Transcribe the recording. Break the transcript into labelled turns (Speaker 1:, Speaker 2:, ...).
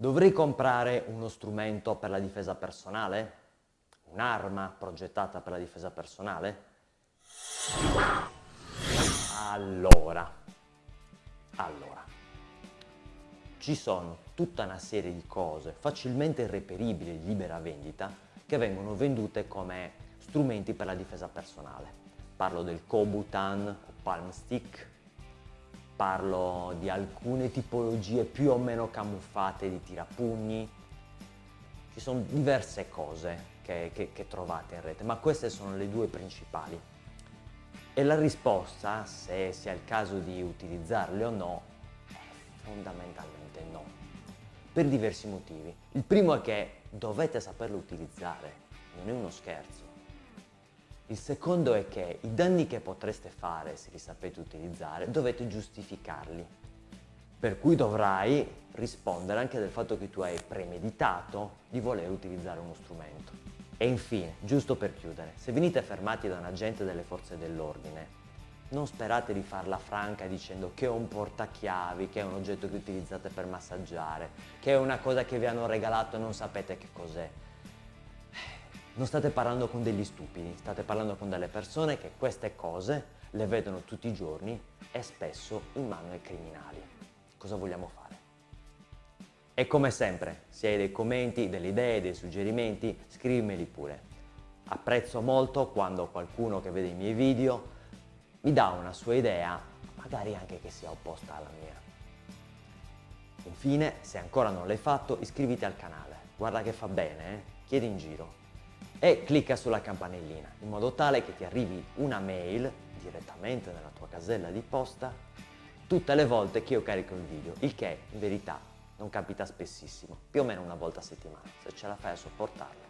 Speaker 1: Dovrei comprare uno strumento per la difesa personale? Un'arma progettata per la difesa personale? Allora, allora, ci sono tutta una serie di cose facilmente reperibili di libera vendita che vengono vendute come strumenti per la difesa personale. Parlo del Kobutan o Palm Stick, parlo di alcune tipologie più o meno camuffate di tirapugni, ci sono diverse cose che, che, che trovate in rete, ma queste sono le due principali. E la risposta, se sia il caso di utilizzarle o no, è fondamentalmente no, per diversi motivi. Il primo è che dovete saperlo utilizzare, non è uno scherzo. Il secondo è che i danni che potreste fare se li sapete utilizzare dovete giustificarli. Per cui dovrai rispondere anche del fatto che tu hai premeditato di voler utilizzare uno strumento. E infine, giusto per chiudere, se venite fermati da un agente delle forze dell'ordine, non sperate di farla franca dicendo che è un portachiavi, che è un oggetto che utilizzate per massaggiare, che è una cosa che vi hanno regalato e non sapete che cos'è. Non state parlando con degli stupidi, state parlando con delle persone che queste cose le vedono tutti i giorni e spesso in mano ai criminali. Cosa vogliamo fare? E come sempre, se hai dei commenti, delle idee, dei suggerimenti, scrivimeli pure. Apprezzo molto quando qualcuno che vede i miei video mi dà una sua idea, magari anche che sia opposta alla mia. Infine, se ancora non l'hai fatto, iscriviti al canale. Guarda che fa bene, eh? chiedi in giro e clicca sulla campanellina in modo tale che ti arrivi una mail direttamente nella tua casella di posta tutte le volte che io carico il video, il che in verità non capita spessissimo, più o meno una volta a settimana, se ce la fai a sopportarlo.